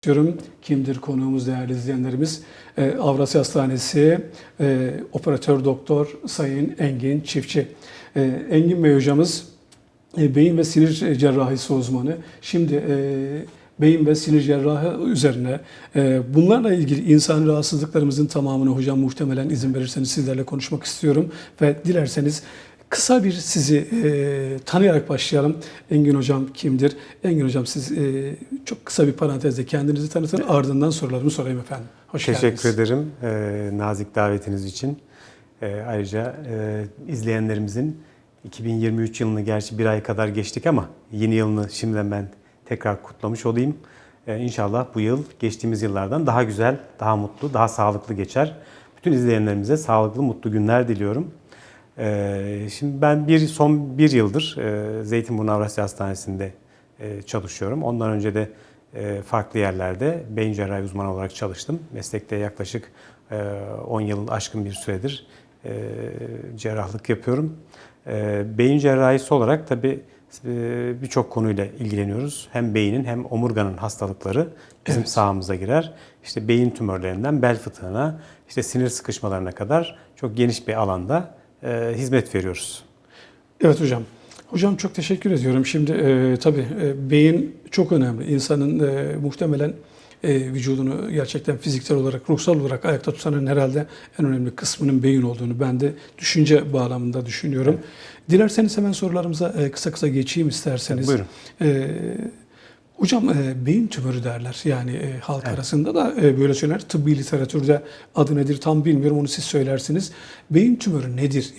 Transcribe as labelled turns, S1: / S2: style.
S1: istiyorum. Kimdir konuğumuz değerli izleyenlerimiz? Ee, Avrasya Hastanesi e, operatör doktor Sayın Engin Çiftçi. Ee, Engin Bey hocamız e, beyin ve sinir cerrahisi uzmanı. Şimdi e, beyin ve sinir cerrahı üzerine e, bunlarla ilgili insani rahatsızlıklarımızın tamamını hocam muhtemelen izin verirseniz sizlerle konuşmak istiyorum ve dilerseniz Kısa bir sizi e, tanıyarak başlayalım. Engin Hocam kimdir? Engin Hocam siz e, çok kısa bir parantezle kendinizi tanıtın ardından sorularımı sorayım efendim. Hoş
S2: Teşekkür
S1: geldiniz.
S2: ederim e, nazik davetiniz için. E, ayrıca e, izleyenlerimizin 2023 yılını gerçi bir ay kadar geçtik ama yeni yılını şimdiden ben tekrar kutlamış olayım. E, inşallah bu yıl geçtiğimiz yıllardan daha güzel, daha mutlu, daha sağlıklı geçer. Bütün izleyenlerimize sağlıklı, mutlu günler diliyorum. E, şimdi ben bir son bir yıldır e, Zeytinburnu Avrasya Hastanesi'nde e, çalışıyorum. Ondan önce de e, farklı yerlerde beyin cerrahi uzmanı olarak çalıştım. Meslekte yaklaşık e, 10 yıl aşkın bir süredir cerrahlık yapıyorum. Beyin cerrahisi olarak tabii birçok konuyla ilgileniyoruz. Hem beynin hem omurganın hastalıkları bizim
S1: Evet.
S2: sahamıza girer. İşte beyin tümörlerinden bel fıtığına, işte sinir sıkışmalarına kadar çok geniş bir alanda e, hizmet veriyoruz.
S1: Evet hocam. Hocam çok teşekkür ediyorum. Şimdi e, tabii e, beyin çok önemli. İnsanın e, muhtemelen e, vücudunu gerçekten fiziksel olarak, ruhsal olarak ayakta tutanın herhalde en önemli kısmının beyin olduğunu ben de düşünce bağlamında düşünüyorum. Dilerseniz hemen sorularımıza e, kısa kısa geçeyim isterseniz.
S2: Buyurun.
S1: E, hocam e, beyin tümörü derler. Yani e, halk arasında da e, böyle söylenir. Tıbbi literatürde adı nedir tam bilmiyorum onu siz söylersiniz. Beyin tümörü nedir?